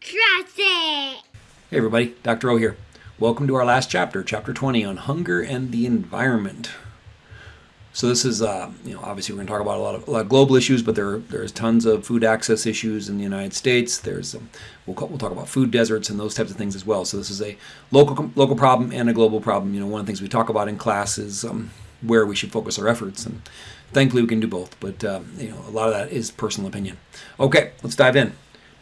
Trust it! Hey everybody, Dr. O here. Welcome to our last chapter, chapter 20 on hunger and the environment. So this is, uh, you know, obviously we're going to talk about a lot of, a lot of global issues, but there there's tons of food access issues in the United States. There's um, we'll we'll talk about food deserts and those types of things as well. So this is a local local problem and a global problem. You know, one of the things we talk about in class is um, where we should focus our efforts, and thankfully we can do both. But um, you know, a lot of that is personal opinion. Okay, let's dive in.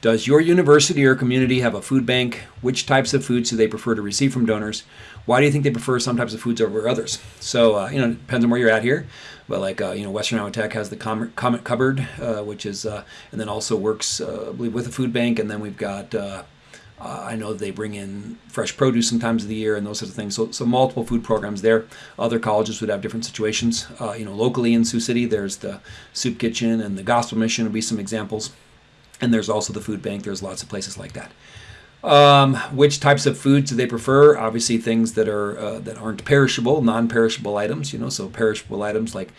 Does your university or community have a food bank? Which types of foods do they prefer to receive from donors? Why do you think they prefer some types of foods over others? So, uh, you know, it depends on where you're at here. But like, uh, you know, Western Iowa Tech has the Comet Cupboard, uh, which is, uh, and then also works, uh, I believe, with a food bank. And then we've got, uh, I know they bring in fresh produce sometimes of the year and those sorts of things. So, so multiple food programs there. Other colleges would have different situations. you know, locally in Sioux City, there's the Soup Kitchen and the Gospel Mission would be some examples. And there's also the food bank. There's lots of places like that. Um, which types of foods do they prefer? Obviously, things that are uh, that aren't perishable, non-perishable items. You know, so perishable items like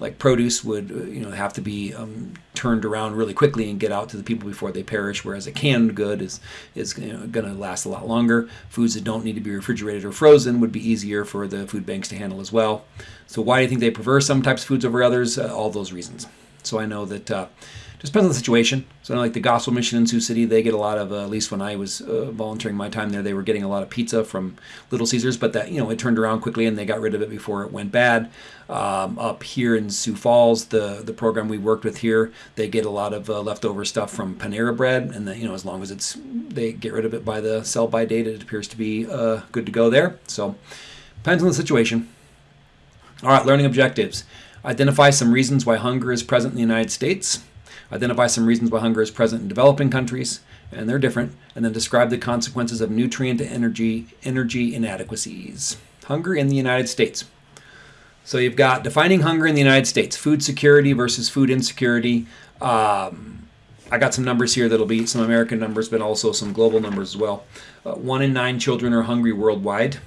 like produce would uh, you know have to be um, turned around really quickly and get out to the people before they perish. Whereas a canned good is is you know, going to last a lot longer. Foods that don't need to be refrigerated or frozen would be easier for the food banks to handle as well. So why do you think they prefer some types of foods over others? Uh, all those reasons. So I know that uh, just depends on the situation. So, like the Gospel Mission in Sioux City, they get a lot of, uh, at least when I was uh, volunteering my time there, they were getting a lot of pizza from Little Caesars, but that, you know, it turned around quickly and they got rid of it before it went bad. Um, up here in Sioux Falls, the, the program we worked with here, they get a lot of uh, leftover stuff from Panera Bread, and then, you know, as long as it's, they get rid of it by the sell by date, it appears to be uh, good to go there. So, depends on the situation. All right, learning objectives. Identify some reasons why hunger is present in the United States identify some reasons why hunger is present in developing countries, and they're different, and then describe the consequences of nutrient energy, energy inadequacies. Hunger in the United States. So you've got defining hunger in the United States, food security versus food insecurity. Um, I got some numbers here that'll be some American numbers, but also some global numbers as well. Uh, one in nine children are hungry worldwide.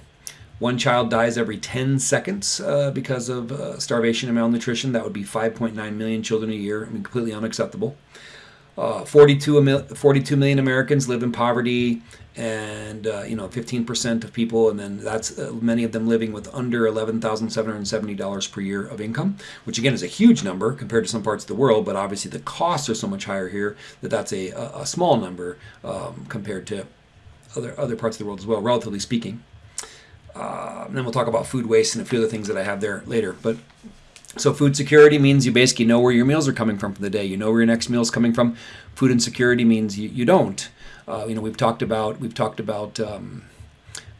One child dies every 10 seconds uh, because of uh, starvation and malnutrition. That would be 5.9 million children a year. I mean, completely unacceptable. Uh, 42, 42 million Americans live in poverty, and uh, you know, 15% of people, and then that's uh, many of them living with under $11,770 per year of income, which again is a huge number compared to some parts of the world. But obviously, the costs are so much higher here that that's a, a small number um, compared to other other parts of the world as well, relatively speaking. And then we'll talk about food waste and a few other things that I have there later. But so food security means you basically know where your meals are coming from for the day. You know where your next meal is coming from. Food insecurity means you, you don't. Uh, you know we've talked about we've talked about um,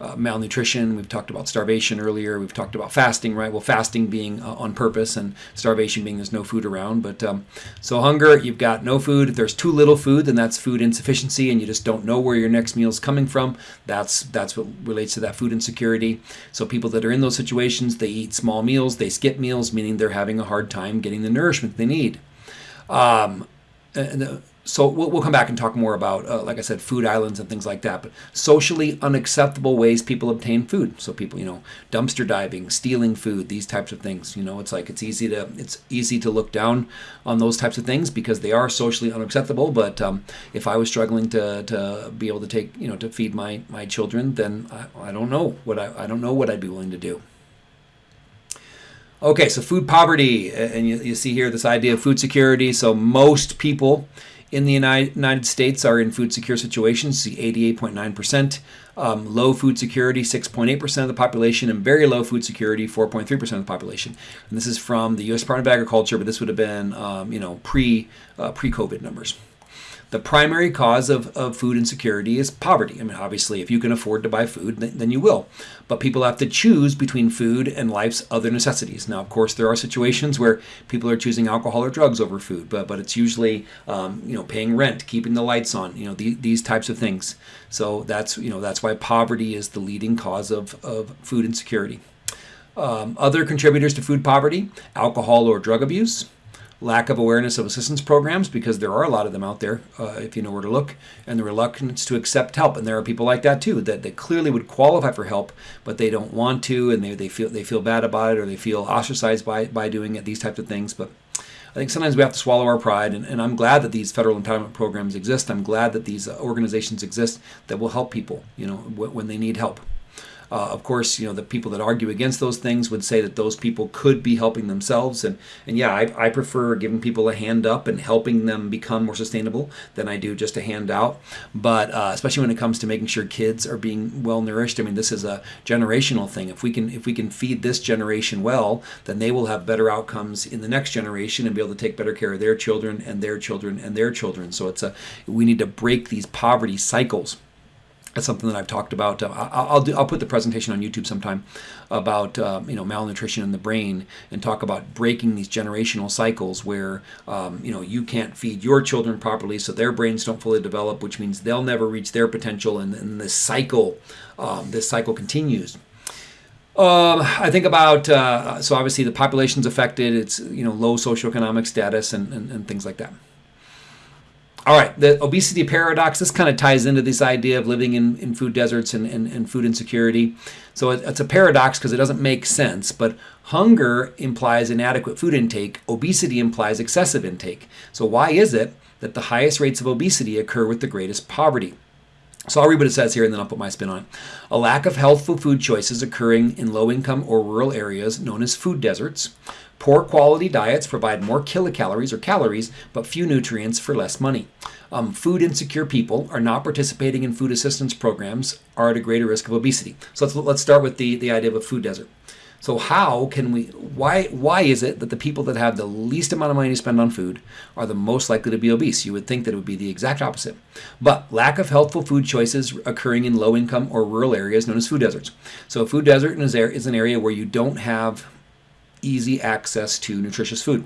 uh, malnutrition. We've talked about starvation earlier. We've talked about fasting, right? Well, fasting being uh, on purpose and starvation being there's no food around. But um, so hunger, you've got no food. If there's too little food, then that's food insufficiency, and you just don't know where your next meal is coming from. That's that's what relates to that food insecurity. So people that are in those situations, they eat small meals, they skip meals, meaning they're having a hard time getting the nourishment they need. Um, and, so we'll, we'll, come back and talk more about, uh, like I said, food islands and things like that. But socially unacceptable ways people obtain food. So people, you know, dumpster diving, stealing food, these types of things. You know, it's like it's easy to it's easy to look down on those types of things because they are socially unacceptable. But um, if I was struggling to, to be able to take, you know, to feed my my children, then I, I don't know what I, I don't know what I'd be willing to do. Okay, so food poverty, and you, you see here this idea of food security. So most people in the United States are in food secure situations, see 88.9%. Um, low food security, 6.8% of the population, and very low food security, 4.3% of the population. And this is from the U.S. Department of Agriculture, but this would have been, um, you know, pre uh, pre-COVID numbers. The primary cause of, of food insecurity is poverty. I mean, obviously, if you can afford to buy food, then, then you will. But people have to choose between food and life's other necessities. Now, of course, there are situations where people are choosing alcohol or drugs over food, but but it's usually um, you know paying rent, keeping the lights on, you know the, these types of things. So that's you know that's why poverty is the leading cause of, of food insecurity. Um, other contributors to food poverty: alcohol or drug abuse, lack of awareness of assistance programs because there are a lot of them out there uh, if you know where to look and the reluctance to accept help and there are people like that too that, that clearly would qualify for help but they don't want to and they, they feel they feel bad about it or they feel ostracized by, by doing it these types of things but I think sometimes we have to swallow our pride, and, and I'm glad that these federal entitlement programs exist. I'm glad that these uh, organizations exist that will help people, you know, when they need help. Uh, of course, you know the people that argue against those things would say that those people could be helping themselves, and and yeah, I, I prefer giving people a hand up and helping them become more sustainable than I do just a handout. But uh, especially when it comes to making sure kids are being well nourished, I mean this is a generational thing. If we can if we can feed this generation well, then they will have better outcomes in the next generation and be able to take better care of their children and their children and their children. So it's a we need to break these poverty cycles. That's something that I've talked about. Uh, I'll do, I'll put the presentation on YouTube sometime about uh, you know malnutrition in the brain and talk about breaking these generational cycles where um, you know you can't feed your children properly, so their brains don't fully develop, which means they'll never reach their potential, and, and this cycle um, this cycle continues. Um, I think about uh, so obviously the population's affected. It's you know low socioeconomic status and, and, and things like that. All right, the obesity paradox, this kind of ties into this idea of living in, in food deserts and, and, and food insecurity. So it, it's a paradox because it doesn't make sense, but hunger implies inadequate food intake, obesity implies excessive intake. So why is it that the highest rates of obesity occur with the greatest poverty? So I'll read what it says here and then I'll put my spin on it. A lack of healthful food choices occurring in low income or rural areas known as food deserts. Poor quality diets provide more kilocalories or calories, but few nutrients for less money. Um, food insecure people are not participating in food assistance programs are at a greater risk of obesity. So let's, let's start with the, the idea of a food desert. So how can we why why is it that the people that have the least amount of money to spend on food are the most likely to be obese? You would think that it would be the exact opposite. But lack of healthful food choices occurring in low income or rural areas known as food deserts. So a food desert is an area where you don't have easy access to nutritious food.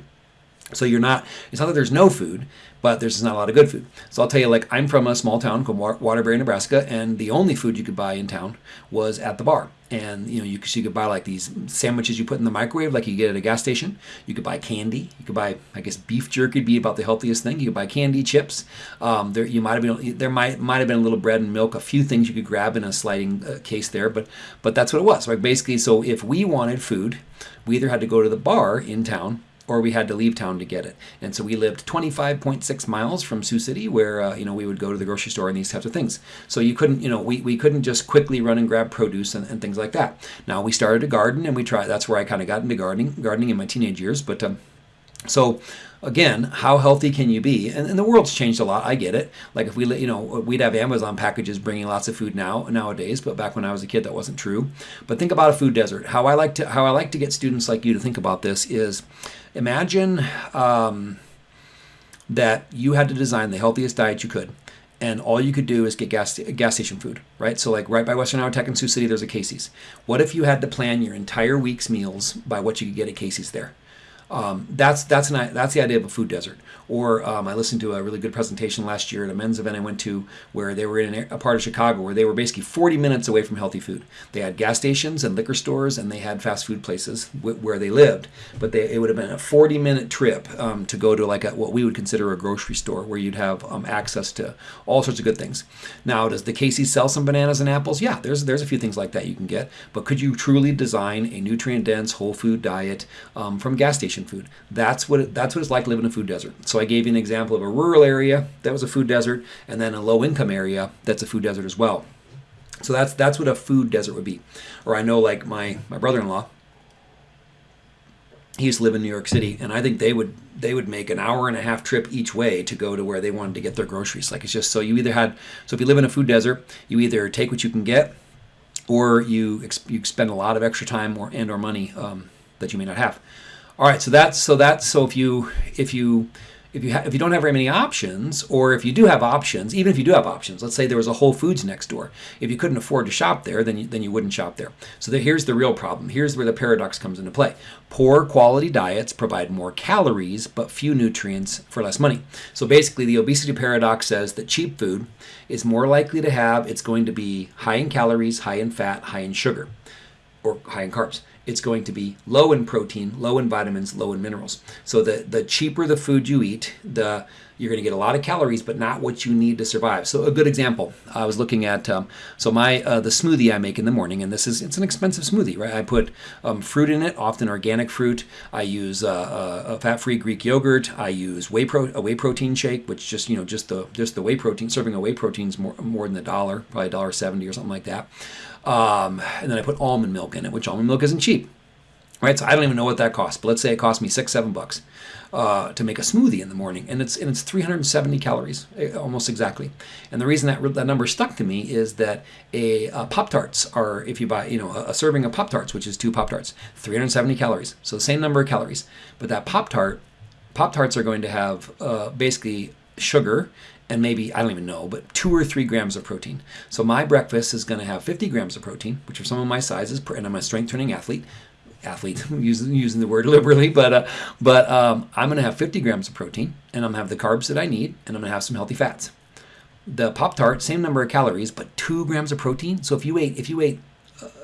So you're not, it's not that there's no food, but there's not a lot of good food. So I'll tell you, like, I'm from a small town called Waterbury, Nebraska, and the only food you could buy in town was at the bar. And, you know, you could, you could buy like these sandwiches you put in the microwave, like you get at a gas station. You could buy candy. You could buy, I guess, beef jerky would be about the healthiest thing. You could buy candy, chips. Um, there, you might have been, there might, might have been a little bread and milk, a few things you could grab in a sliding uh, case there, but, but that's what it was. Right? Basically, so if we wanted food, we either had to go to the bar in town or we had to leave town to get it. And so we lived 25.6 miles from Sioux City, where uh, you know we would go to the grocery store and these types of things. So you couldn't, you know, we, we couldn't just quickly run and grab produce and, and things like that. Now we started a garden and we tried. That's where I kind of got into gardening, gardening in my teenage years. But um, so again, how healthy can you be? And, and, the world's changed a lot. I get it. Like if we, you know, we'd have Amazon packages bringing lots of food now nowadays, but back when I was a kid, that wasn't true. But think about a food desert. How I like to how I like to get students like you to think about this is, imagine um, that you had to design the healthiest diet you could. And all you could do is get gas gas station food, right? So like right by Western Iowa Tech in Sioux City, there's a Casey's. What if you had to plan your entire week's meals by what you could get at Casey's there? Um, that's that's an, that's the idea of a food desert. Or um, I listened to a really good presentation last year at a men's event I went to where they were in a part of Chicago where they were basically 40 minutes away from healthy food. They had gas stations and liquor stores and they had fast food places where they lived. But they, it would have been a 40 minute trip um, to go to like a, what we would consider a grocery store where you'd have um, access to all sorts of good things. Now, does the Casey's sell some bananas and apples? Yeah, there's there's a few things like that you can get. But could you truly design a nutrient dense whole food diet um, from gas station food? That's what it, that's what it's like living in a food desert. So so I gave you an example of a rural area that was a food desert, and then a low income area that's a food desert as well. So that's that's what a food desert would be. Or I know like my my brother-in-law, he used to live in New York City, and I think they would they would make an hour and a half trip each way to go to where they wanted to get their groceries. Like it's just so you either had so if you live in a food desert, you either take what you can get, or you you spend a lot of extra time or and or money um, that you may not have. All right, so that's so that's so if you if you if you if you don't have very many options, or if you do have options, even if you do have options, let's say there was a Whole Foods next door. If you couldn't afford to shop there, then you, then you wouldn't shop there. So the, here's the real problem. Here's where the paradox comes into play. Poor quality diets provide more calories but few nutrients for less money. So basically, the obesity paradox says that cheap food is more likely to have it's going to be high in calories, high in fat, high in sugar, or high in carbs it's going to be low in protein, low in vitamins, low in minerals. So the, the cheaper the food you eat, the you're going to get a lot of calories, but not what you need to survive. So a good example, I was looking at um, so my uh, the smoothie I make in the morning, and this is it's an expensive smoothie, right? I put um, fruit in it, often organic fruit. I use uh, uh a fat-free Greek yogurt. I use whey pro a whey protein shake, which just you know just the just the whey protein serving a whey protein is more more than a dollar, probably a dollar seventy or something like that. Um, and then I put almond milk in it, which almond milk isn't cheap right? So I don't even know what that costs, but let's say it cost me six, seven bucks uh, to make a smoothie in the morning, and it's and it's 370 calories, eh, almost exactly. And the reason that that number stuck to me is that a, a Pop Tarts are, if you buy, you know, a, a serving of Pop Tarts, which is two Pop Tarts, 370 calories, so the same number of calories, but that Pop Tart, Pop Tarts are going to have uh, basically sugar and maybe, I don't even know, but two or three grams of protein. So my breakfast is going to have 50 grams of protein, which are some of my sizes, and I'm a strength training athlete athlete using using the word liberally, but uh, but um, I'm going to have 50 grams of protein, and I'm going to have the carbs that I need, and I'm going to have some healthy fats. The Pop Tart, same number of calories, but two grams of protein. So if you ate if you ate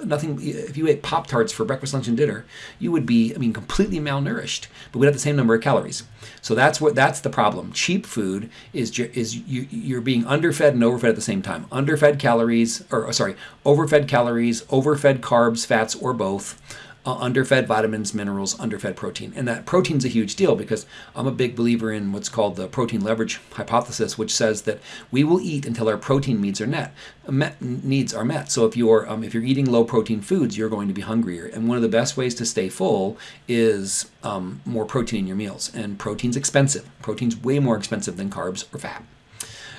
nothing, if you ate Pop Tarts for breakfast, lunch, and dinner, you would be, I mean, completely malnourished, but we'd have the same number of calories. So that's what that's the problem. Cheap food is is you, you're being underfed and overfed at the same time. Underfed calories, or sorry, overfed calories, overfed carbs, fats, or both uh, underfed vitamins, minerals, underfed protein. And that protein's a huge deal because I'm a big believer in what's called the protein leverage hypothesis, which says that we will eat until our protein needs are met, met needs are met. So if you're um, if you're eating low protein foods, you're going to be hungrier. And one of the best ways to stay full is um, more protein in your meals. And protein's expensive. Protein's way more expensive than carbs or fat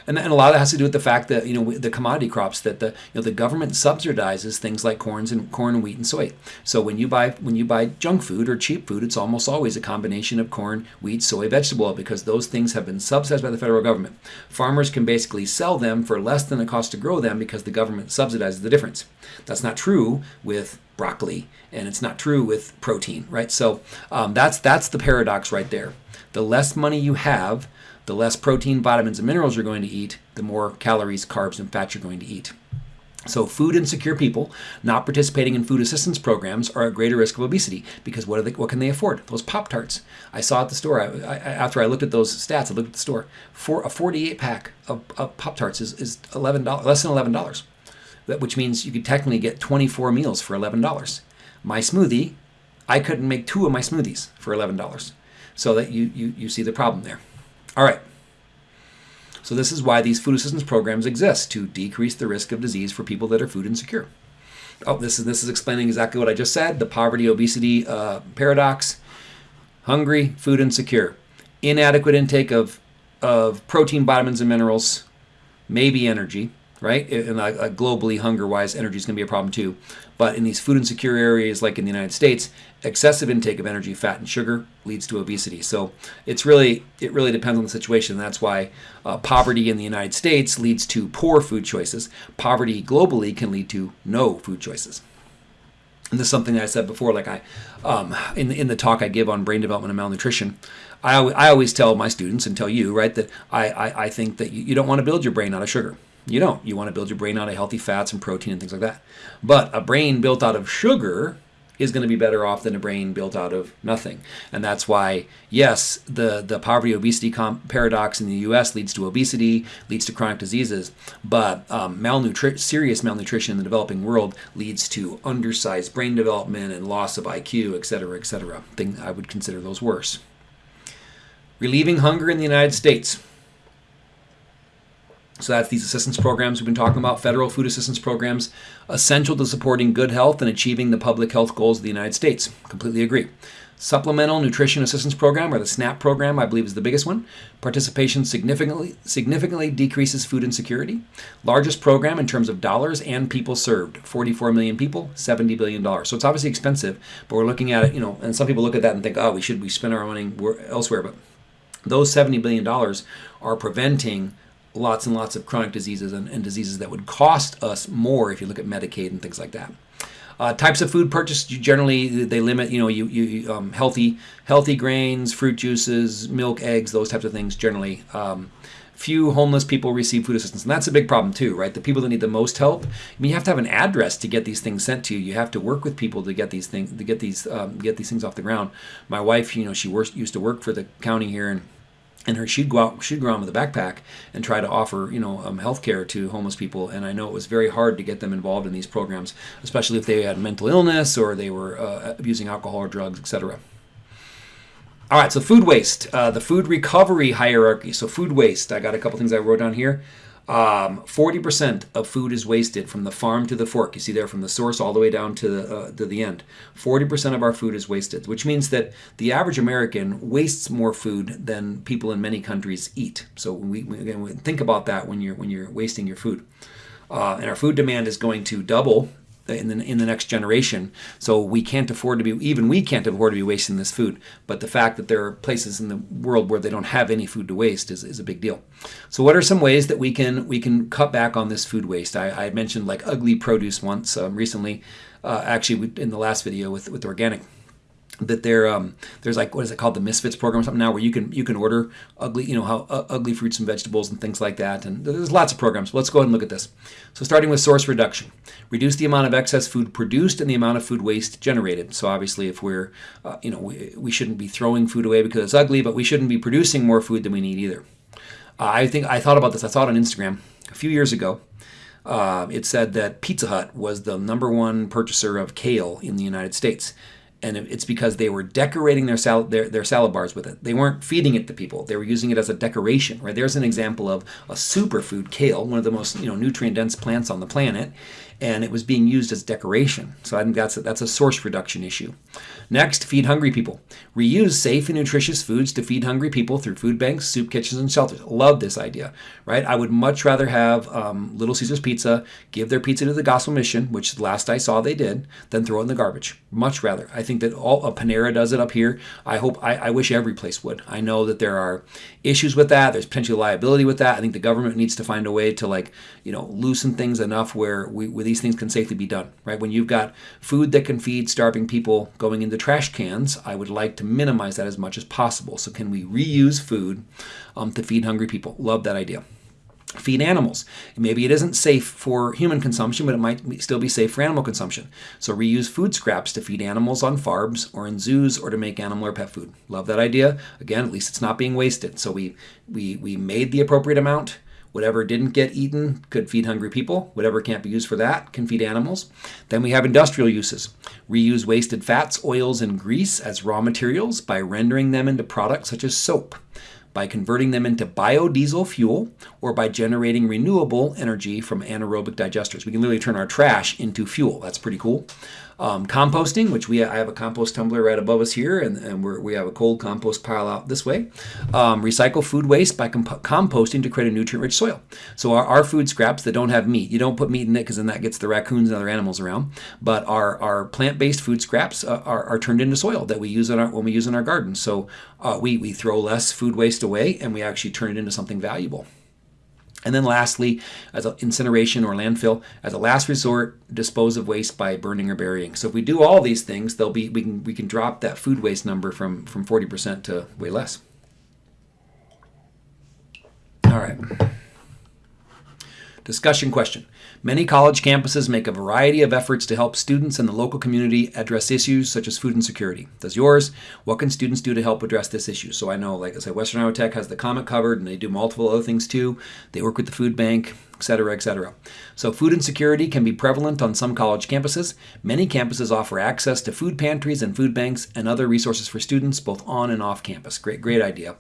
and, and a lot of that has to do with the fact that you know the commodity crops that the you know the government subsidizes things like corns and corn wheat and soy. So when you buy when you buy junk food or cheap food, it's almost always a combination of corn, wheat, soy, vegetable because those things have been subsidized by the federal government. Farmers can basically sell them for less than the cost to grow them because the government subsidizes the difference. That's not true with broccoli, and it's not true with protein, right? So um, that's that's the paradox right there. The less money you have, the less protein, vitamins, and minerals you're going to eat, the more calories, carbs, and fats you're going to eat. So, food insecure people not participating in food assistance programs are at greater risk of obesity because what, they, what can they afford? Those Pop Tarts. I saw at the store, I, I, after I looked at those stats, I looked at the store. For a 48 pack of, of Pop Tarts is, is $11, less than $11, which means you could technically get 24 meals for $11. My smoothie, I couldn't make two of my smoothies for $11. So that you, you, you see the problem there. All right. So this is why these food assistance programs exist to decrease the risk of disease for people that are food insecure. Oh, this is this is explaining exactly what I just said: the poverty obesity uh, paradox. Hungry, food insecure, inadequate intake of of protein, vitamins, and minerals, maybe energy right? And uh, globally, hunger-wise, energy is going to be a problem too. But in these food insecure areas, like in the United States, excessive intake of energy, fat, and sugar leads to obesity. So it's really it really depends on the situation. That's why uh, poverty in the United States leads to poor food choices. Poverty globally can lead to no food choices. And this is something that I said before, like I, um, in in the talk I give on brain development and malnutrition, I, I always tell my students and tell you, right, that I, I, I think that you, you don't want to build your brain out of sugar. You don't. You want to build your brain out of healthy fats and protein and things like that. But a brain built out of sugar is going to be better off than a brain built out of nothing. And that's why, yes, the, the poverty obesity paradox in the US leads to obesity, leads to chronic diseases, but um, malnutri- serious malnutrition in the developing world leads to undersized brain development and loss of IQ, et cetera, et cetera. Thing I would consider those worse. Relieving hunger in the United States. So that's these assistance programs we've been talking about, federal food assistance programs, essential to supporting good health and achieving the public health goals of the United States. Completely agree. Supplemental Nutrition Assistance Program, or the SNAP program, I believe is the biggest one. Participation significantly significantly decreases food insecurity. Largest program in terms of dollars and people served. 44 million people, 70 billion dollars. So it's obviously expensive, but we're looking at it, you know, and some people look at that and think, oh, we should we spend our money elsewhere, but those 70 billion dollars are preventing lots and lots of chronic diseases and, and, diseases that would cost us more if you look at Medicaid and things like that. Uh, types of food purchased generally they limit. You know, you you um, healthy healthy grains, fruit juices, milk, eggs, those types of things generally. Um, few homeless people receive food assistance and that's a big problem too right the people that need the most help i mean you have to have an address to get these things sent to you you have to work with people to get these things to get these um, get these things off the ground my wife you know she works, used to work for the county here and and her she'd go out she'd go around with a backpack and try to offer you know um, health care to homeless people. And i know it was very hard to get them involved in these programs especially if they had mental illness or they were uh, abusing alcohol or drugs etc all right so food waste uh, the food recovery hierarchy. So food waste i got a couple things i wrote down here um, 40% of food is wasted from the farm to the fork. You see there from the source all the way down to the, uh, to the end. 40% of our food is wasted, which means that the average American wastes more food than people in many countries eat. So we, again, think about that when you're, when you're wasting your food. Uh, and our food demand is going to double in the, in the next generation. So we can't afford to be, even we can't afford to be wasting this food. But the fact that there are places in the world where they don't have any food to waste is, is a big deal. So what are some ways that we can we can cut back on this food waste? I, I mentioned like ugly produce once um, recently, uh, actually in the last video with, with organic that um, there's like what is it called? The misfits program or something now where you can you can order ugly you know how uh, ugly fruits and vegetables and things like that. And there's lots of programs let's go ahead and look at this. So starting with source reduction reduce the amount of excess food produced and the amount of food waste generated. So obviously if we're uh, you know we, we shouldn't be throwing food away because it's ugly but we shouldn't be producing more food than we need either. Uh, i think i thought about this. I saw it on instagram a few years ago. Uh, it said that Pizza Hut was the number one purchaser of kale in the United States and it's because they were decorating their salad their, their salad bars with it. They weren't feeding it to people. They were using it as a decoration. Right there's an example of a superfood kale, one of the most you know nutrient dense plants on the planet, and it was being used as decoration. So I think that's a, that's a source reduction issue. Next, feed hungry people. Reuse safe and nutritious foods to feed hungry people through food banks, soup kitchens, and shelters. Love this idea, right? I would much rather have um, Little Caesars Pizza give their pizza to the Gospel Mission, which last I saw they did, than throw it in the garbage. Much rather. I think that all uh, Panera does it up here. I hope, I, I wish every place would. I know that there are issues with that. There's potential liability with that. I think the government needs to find a way to like, you know, loosen things enough where we, where these things can safely be done, right? When you've got food that can feed starving people going into trash cans, I would like to minimize that as much as possible. So can we reuse food um, to feed hungry people? Love that idea feed animals. Maybe it isn't safe for human consumption, but it might still be safe for animal consumption. So reuse food scraps to feed animals on farms or in zoos or to make animal or pet food. Love that idea. Again, at least it's not being wasted. So we we we made the appropriate amount. Whatever didn't get eaten could feed hungry people. Whatever can't be used for that can feed animals. Then we have industrial uses. Reuse wasted fats, oils, and grease as raw materials by rendering them into products such as soap by converting them into biodiesel fuel or by generating renewable energy from anaerobic digesters. We can literally turn our trash into fuel. That's pretty cool. Um, composting, which we I have a compost tumbler right above us here, and, and we have a cold compost pile out this way. Um, recycle food waste by comp composting to create a nutrient-rich soil. So our, our food scraps that don't have meat, you don't put meat in it because then that gets the raccoons and other animals around. But our, our plant-based food scraps uh, are, are turned into soil that we use in our, when we use in our gardens. So uh, we, we throw less food waste away and we actually turn it into something valuable. And then lastly, as incineration or landfill, as a last resort, dispose of waste by burning or burying. So if we do all these things, they'll be we can we can drop that food waste number from from 40% to way less. All right. Discussion question. Many college campuses make a variety of efforts to help students and the local community address issues such as food insecurity. Does yours? What can students do to help address this issue? So I know, like I said, Western Iowa Tech has the Comet Cupboard and they do multiple other things too. They work with the food bank etc., etc. So food insecurity can be prevalent on some college campuses. Many campuses offer access to food pantries and food banks and other resources for students both on and off campus. Great, great idea.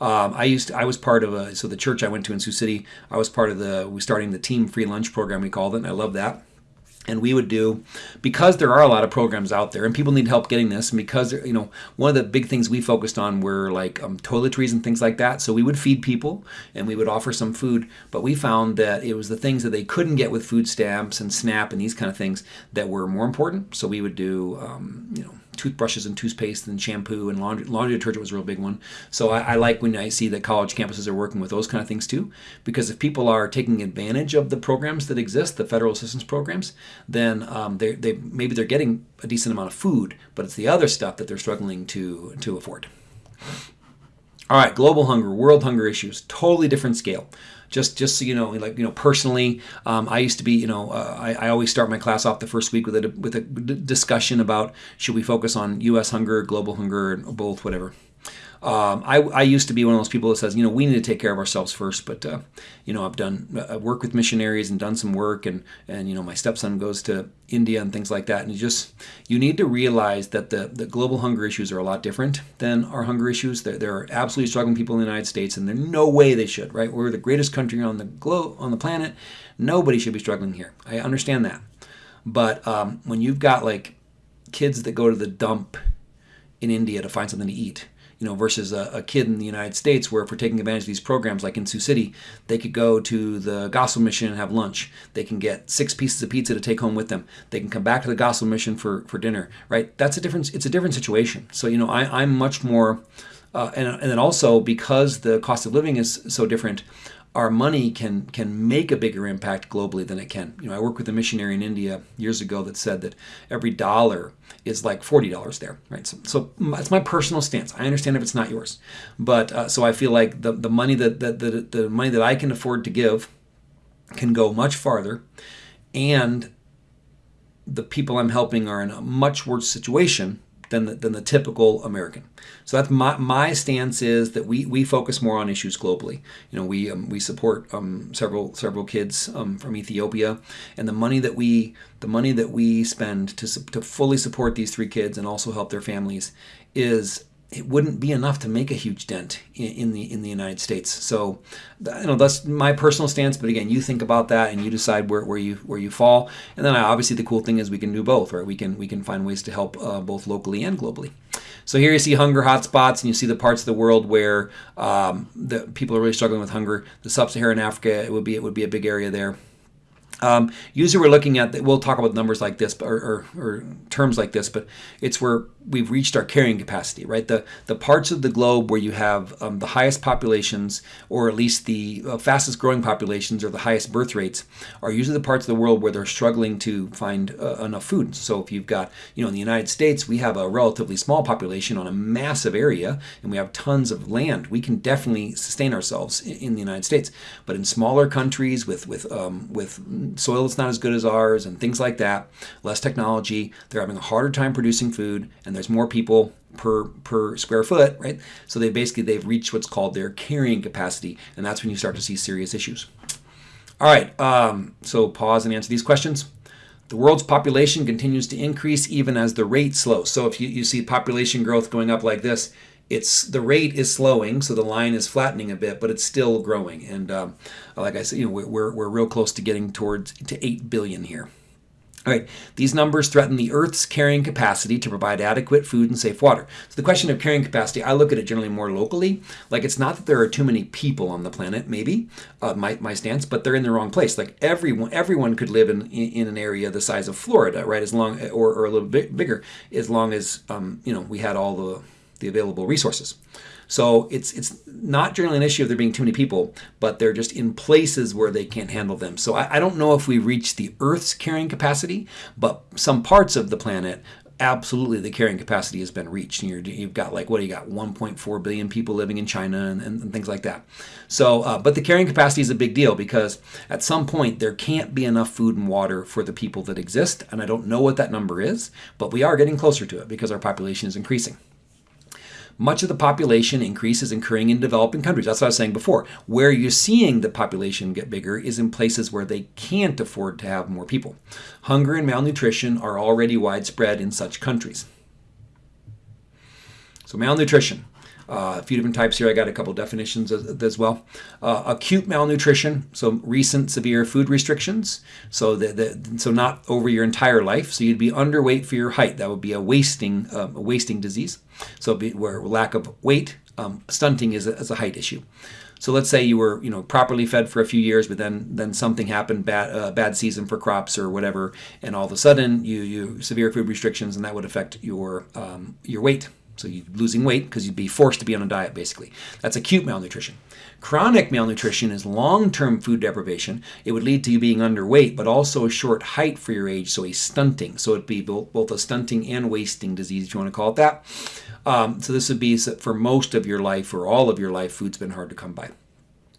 Um, I used to, I was part of a so the church I went to in Sioux City. I was part of the we starting the team free lunch program we called it. and I love that and we would do because there are a lot of programs out there and people need help getting this and because you know one of the big things we focused on were like um, toiletries and things like that. So we would feed people and we would offer some food but we found that it was the things that they couldn't get with food stamps and snap and these kind of things that were more important. So we would do um, you know toothbrushes and toothpaste and shampoo and laundry, laundry detergent was a real big one. So I, I like when I see that college campuses are working with those kind of things too, because if people are taking advantage of the programs that exist, the federal assistance programs, then um, they they maybe they're getting a decent amount of food, but it's the other stuff that they're struggling to to afford. All right, global hunger, world hunger issues, totally different scale. Just, just so you know, like you know, personally, um, I used to be, you know, uh, I, I always start my class off the first week with a with a discussion about should we focus on U.S. hunger, global hunger, both, whatever. Um, I, I used to be one of those people that says, you know, we need to take care of ourselves first. But, uh, you know, I've done uh, work with missionaries and done some work, and and you know, my stepson goes to India and things like that. And you just you need to realize that the the global hunger issues are a lot different than our hunger issues. There, there are absolutely struggling people in the United States, and there's no way they should. Right? We're the greatest country on the globe on the planet. Nobody should be struggling here. I understand that, but um, when you've got like kids that go to the dump in India to find something to eat you know, versus a, a, kid in the United States where if we're taking advantage of these programs, like in Sioux City, they could go to the gospel mission and have lunch. They can get six pieces of pizza to take home with them. They can come back to the gospel mission for, for dinner, right? That's a different, it's a different situation. So, you know, I, I'm much more, uh, and, and then also because the cost of living is so different, our money can can make a bigger impact globally than it can. You know, I worked with a missionary in India years ago that said that every dollar is like forty dollars there, right? So, so it's my personal stance. I understand if it's not yours, but uh, so I feel like the the money that, that the the money that I can afford to give can go much farther, and the people I'm helping are in a much worse situation than the, than the typical American. So that's my, my stance is that we, we focus more on issues globally. You know, we um, we support um, several several kids um, from Ethiopia, and the money that we the money that we spend to to fully support these three kids and also help their families is it wouldn't be enough to make a huge dent in, the in the United States. So, you know, that's my personal stance. But again, you think about that and you decide where, where you where you fall. And then obviously the cool thing is we can do both, right? We can we can find ways to help uh, both locally and globally. So here you see hunger hotspots, and you see the parts of the world where um, the people are really struggling with hunger. The sub-Saharan Africa, it would be it would be a big area there. Um, usually we're looking at, we'll talk about numbers like this or, or, or, terms like this, but it's where we've reached our carrying capacity, right? The, the parts of the globe where you have um, the highest populations, or at least the uh, fastest growing populations or the highest birth rates, are usually the parts of the world where they're struggling to find uh, enough food. So if you've got, you know, in the United States, we have a relatively small population on a massive area, and we have tons of land. We can definitely sustain ourselves in, in the United States. But in smaller countries with, with, um, with soil that's not as good as ours and things like that, less technology, they're having a harder time producing food, and there's more people per per square foot, right? So they basically they've reached what's called their carrying capacity, and that's when you start to see serious issues. All right, um, so pause and answer these questions. The world's population continues to increase even as the rate slows. So if you, you see population growth going up like this, it's the rate is slowing, so the line is flattening a bit, but it's still growing. And um, like I said, you know, we're, we're real close to getting towards to 8 billion here. All right, these numbers threaten the Earth's carrying capacity to provide adequate food and safe water. So the question of carrying capacity, I look at it generally more locally. Like it's not that there are too many people on the planet, maybe uh, my, my stance, but they're in the wrong place. Like everyone, everyone could live in, in, in an area the size of Florida, right? As long or, or a little bit bigger, as long as um, you know we had all the the available resources. So it's it's not generally an issue of there being too many people, but they're just in places where they can't handle them. So I, I don't know if we reach the Earth's carrying capacity, but some parts of the planet absolutely the carrying capacity has been reached. you have got like what do you got 1.4 billion people living in China and, and, and things like that. So, uh, but the carrying capacity is a big deal because at some point there can't be enough food and water for the people that exist, and I don't know what that number is, but we are getting closer to it because our population is increasing much of the population increase is occurring in developing countries. That's what I was saying before. Where you're seeing the population get bigger is in places where they can't afford to have more people. Hunger and malnutrition are already widespread in such countries. So malnutrition. Uh, a few different types here. I got a couple definitions as, as well. Uh, acute malnutrition, so recent severe food restrictions. So the, so not over your entire life. So you'd be underweight for your height. That would be a wasting um, a wasting disease. So where lack of weight, um, stunting is a, is a height issue. So let's say you were, you know, properly fed for a few years, but then then something happened, bad uh, bad season for crops or whatever, and all of a sudden you you severe food restrictions, and that would affect your um, your weight. So you're losing weight because you'd be forced to be on a diet, basically. That's acute malnutrition. Chronic malnutrition is long-term food deprivation. It would lead to you being underweight, but also a short height for your age, so a stunting. So it'd be both, a stunting and wasting disease, if you want to call it that. Um, so this would be for most of your life or all of your life, food's been hard to come by.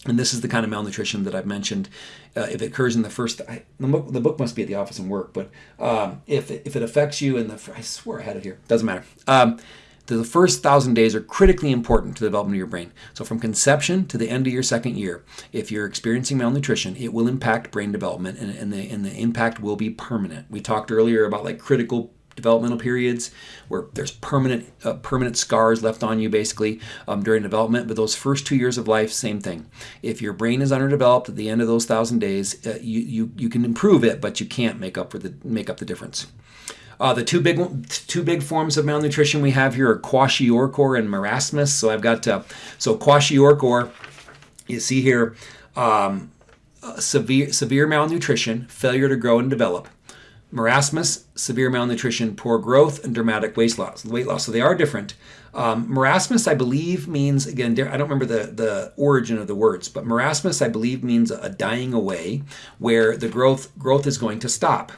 And this is the kind of malnutrition that I've mentioned. Uh, if it occurs in the first, I, the, book, the, book, must be at the office and work, but um, if, it, if it affects you in the, I swear I had it here, doesn't matter. Um, the first thousand days are critically important to the development of your brain. So from conception to the end of your second year, if you're experiencing malnutrition, it will impact brain development and, and, the, and the impact will be permanent. We talked earlier about like critical developmental periods where there's permanent uh, permanent scars left on you basically um, during development but those first two years of life same thing if your brain is underdeveloped at the end of those thousand days uh, you, you you can improve it but you can't make up for the make up the difference uh, the two big two big forms of malnutrition we have here are kwashiorkor and marasmus so I've got uh, so kwashiorkor you see here um, uh, severe severe malnutrition failure to grow and develop marasmus, severe malnutrition, poor growth, and dramatic weight loss. Weight loss. So they are different. Um, marasmus, I believe, means again. I don't remember the the origin of the words, but marasmus, I believe, means a dying away, where the growth growth is going to stop.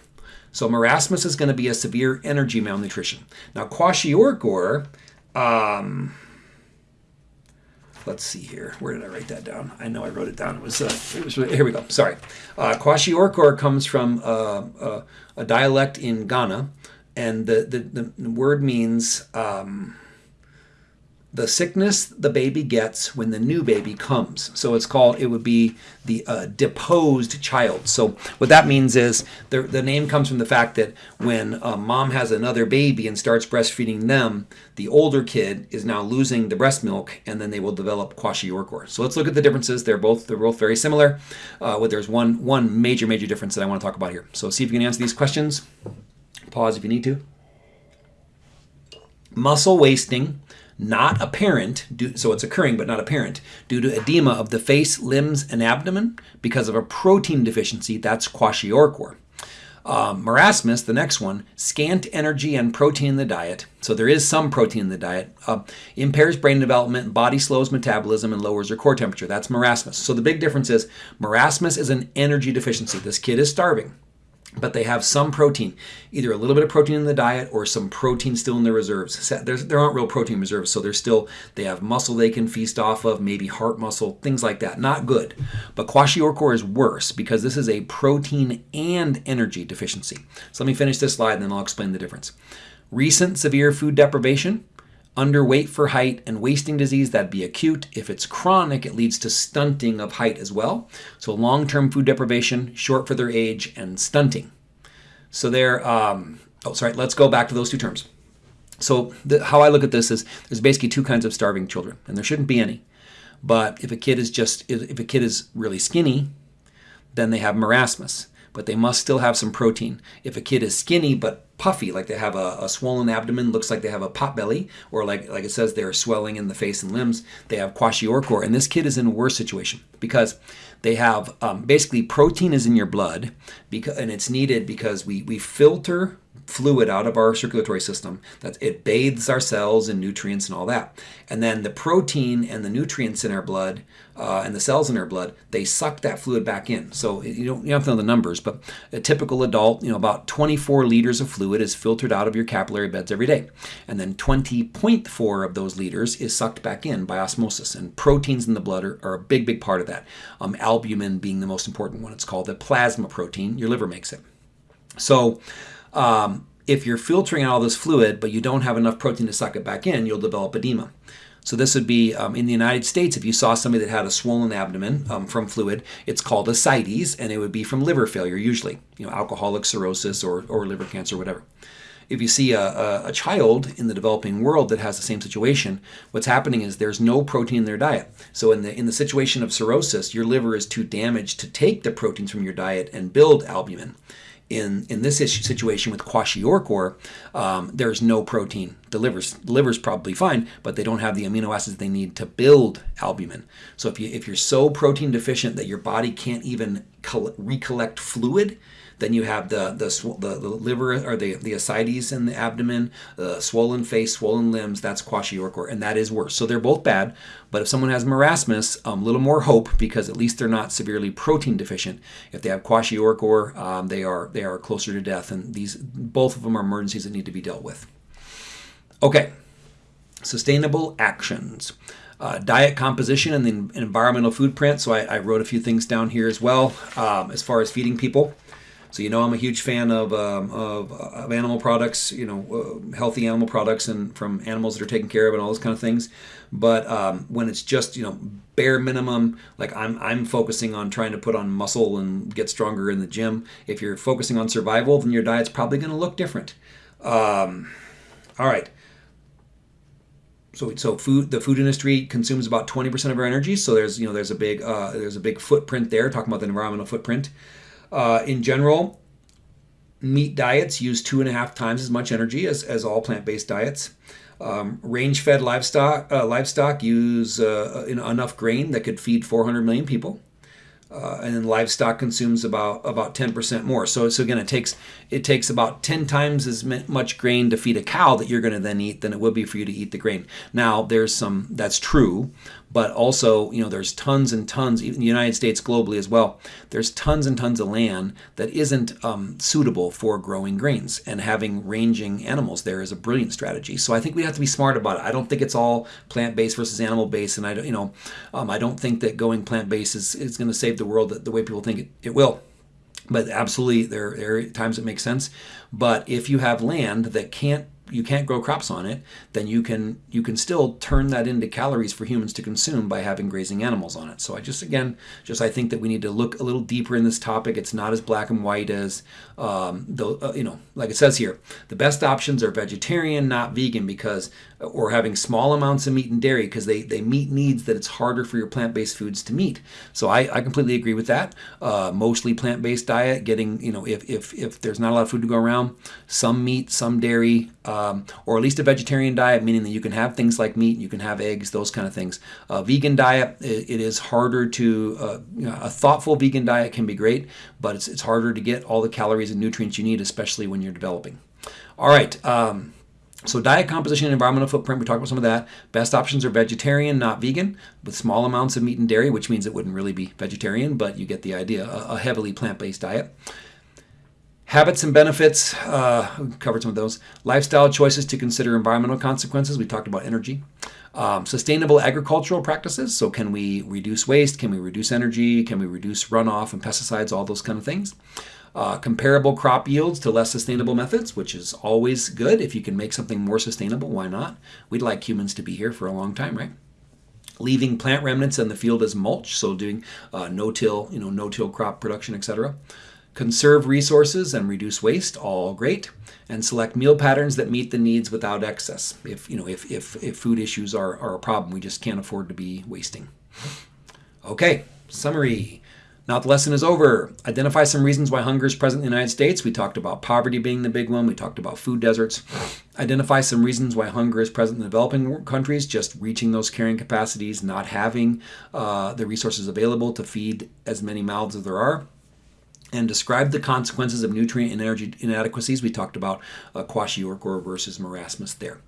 So marasmus is going to be a severe energy malnutrition. Now kwashiorkor. Um, let's see here. Where did I write that down? I know I wrote it down. It was, uh, it was here we go. Sorry. Uh, Kwashiorkor comes from uh, uh, a dialect in Ghana, and the, the, the word means um, the sickness the baby gets when the new baby comes. So it's called, it would be the uh, deposed child. So what that means is the, the name comes from the fact that when uh, mom has another baby and starts breastfeeding them, the older kid is now losing the breast milk and then they will develop kwashiorkor. So let's look at the differences. They're both, they're both very similar, uh, but there's one, one major, major difference that I want to talk about here. So see if you can answer these questions. Pause if you need to. Muscle wasting not apparent, due, so it's occurring but not apparent, due to edema of the face, limbs, and abdomen because of a protein deficiency, that's kwashiorkor. Um, marasmus, the next one, scant energy and protein in the diet, so there is some protein in the diet, uh, impairs brain development, body slows metabolism, and lowers your core temperature. That's marasmus. So the big difference is marasmus is an energy deficiency. This kid is starving but they have some protein, either a little bit of protein in the diet or some protein still in their reserves. There's, there aren't real protein reserves, so they're still, they have muscle they can feast off of, maybe heart muscle, things like that. Not good. But kwashiorkor is worse because this is a protein and energy deficiency. So let me finish this slide and then I'll explain the difference. Recent severe food deprivation, underweight for height, and wasting disease, that'd be acute. If it's chronic, it leads to stunting of height as well. So long-term food deprivation, short for their age, and stunting. So there, um, oh, sorry, let's go back to those two terms. So the, how I look at this is there's basically two kinds of starving children, and there shouldn't be any. But if a kid is just, if a kid is really skinny, then they have marasmus but they must still have some protein. If a kid is skinny but puffy, like they have a, a, swollen abdomen, looks like they have a pot belly, or like like it says they're swelling in the face and limbs, they have kwashiorkor. And this kid is in a worse situation because they have um, basically protein is in your blood, because, and it's needed because we, we filter fluid out of our circulatory system that it bathes our cells in nutrients and all that. And then the protein and the nutrients in our blood uh, and the cells in our blood they suck that fluid back in. So you don't, you don't have to know the numbers but a typical adult you know about 24 liters of fluid is filtered out of your capillary beds every day. And then 20.4 of those liters is sucked back in by osmosis and proteins in the blood are, are a big big part of that. Um, albumin being the most important one. It's called the plasma protein. Your liver makes it. So um, if you're filtering out all this fluid, but you don't have enough protein to suck it back in, you'll develop edema. So this would be um, in the United States, if you saw somebody that had a swollen abdomen um, from fluid, it's called ascites, and it would be from liver failure usually, you know, alcoholic cirrhosis or, or liver cancer, whatever. If you see a, a, a child in the developing world that has the same situation, what's happening is there's no protein in their diet. So in the in the situation of cirrhosis, your liver is too damaged to take the proteins from your diet and build albumin In in this situation with kwashiorkor, um, there's no protein. The liver's, the liver's probably fine, but they don't have the amino acids they need to build albumin. So if you if you're so protein deficient that your body can't even recollect fluid, then you have the the, the, the liver or the, the ascites in the abdomen, the swollen face, swollen limbs. That's kwashiorkor, and that is worse. So they're both bad. But if someone has marasmus, a um, little more hope because at least they're not severely protein deficient. If they have kwashiorkor, um, they are they are closer to death, and these both of them are emergencies that need to be dealt with. Okay, sustainable actions. Uh, diet composition and the environmental footprint. So I, I, wrote a few things down here as well um, as far as feeding people. So you know I'm a huge fan of, um, of, of, animal products, you know, uh, healthy animal products and from animals that are taken care of and all those kind of things. But um, when it's just you know bare minimum, like I'm I'm focusing on trying to put on muscle and get stronger in the gym. If you're focusing on survival, then your diet's probably going to look different. Um, all right. So, so food the food industry consumes about 20% of our energy so there's you know there's a big uh, there's a big footprint there talking about the environmental footprint uh, in general, meat diets use two and a half times as much energy as, as all plant-based diets. Um, range-fed livestock uh, livestock use uh, enough grain that could feed 400 million people. Uh, and livestock consumes about about 10% more. So, so again, it takes it takes about 10 times as much grain to feed a cow that you're going to then eat than it would be for you to eat the grain. Now, there's some that's true, but also you know there's tons and tons even the united states globally as well there's tons and tons of land that isn't um, suitable for growing grains and having ranging animals there is a brilliant strategy. So i think we have to be smart about it. I don't think it's all plant-based versus animal-based and i don't you know um, i don't think that going plant-based is, is going to save the world the, way people think it, it will. But absolutely there, there are times it makes sense. But if you have land that can't you can't grow crops on it, then you can you can still turn that into calories for humans to consume by having grazing animals on it. So I just again just I think that we need to look a little deeper in this topic. It's not as black and white as um, the uh, you know like it says here. The best options are vegetarian, not vegan, because or having small amounts of meat and dairy because they, they meet needs that it's harder for your plant-based foods to meet. So I, I completely agree with that. Uh, mostly plant-based diet, getting, you know, if, if, if there's not a lot of food to go around, some meat, some dairy, um, or at least a vegetarian diet, meaning that you can have things like meat, you can have eggs, those kind of things. A vegan diet, it, it is harder to, uh, you know, a thoughtful vegan diet can be great, but it's, it's harder to get all the calories and nutrients you need, especially when you're developing. All right. Um, so diet composition and environmental footprint, we talked about some of that. Best options are vegetarian, not vegan, with small amounts of meat and dairy, which means it wouldn't really be vegetarian, but you get the idea, a, heavily plant-based diet. Habits and benefits, uh, covered some of those. Lifestyle choices to consider environmental consequences, we talked about energy. Um, sustainable agricultural practices, so can we reduce waste, can we reduce energy, can we reduce runoff and pesticides, all those kind of things uh, comparable crop yields to less sustainable methods, which is always good. If you can make something more sustainable, why not? We'd like humans to be here for a long time, right? Leaving plant remnants in the field as mulch, so doing uh, no-till, you know, no-till crop production, etc. Conserve resources and reduce waste, all great. And select meal patterns that meet the needs without excess. If you know, if if, if food issues are, are a problem, we just can't afford to be wasting. Okay, summary. Now the lesson is over. Identify some reasons why hunger is present in the United States. We talked about poverty being the big one. We talked about food deserts. Identify some reasons why hunger is present in developing countries, just reaching those carrying capacities, not having uh, the resources available to feed as many mouths as there are. And describe the consequences of nutrient and energy inadequacies. We talked about uh, kwashiorkor versus marasmus there.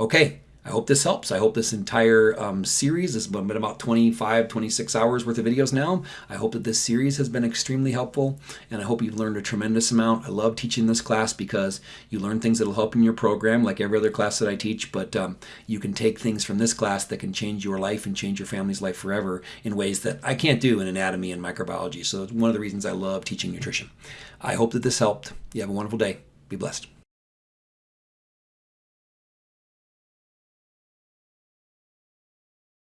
Okay, I hope this helps. I hope this entire um, series has been about 25, 26 hours worth of videos now. I hope that this series has been extremely helpful and I hope you've learned a tremendous amount. I love teaching this class because you learn things that will help in your program like every other class that I teach, but um, you can take things from this class that can change your life and change your family's life forever in ways that I can't do in anatomy and microbiology. So it's one of the reasons I love teaching nutrition. I hope that this helped. You have a wonderful day. Be blessed.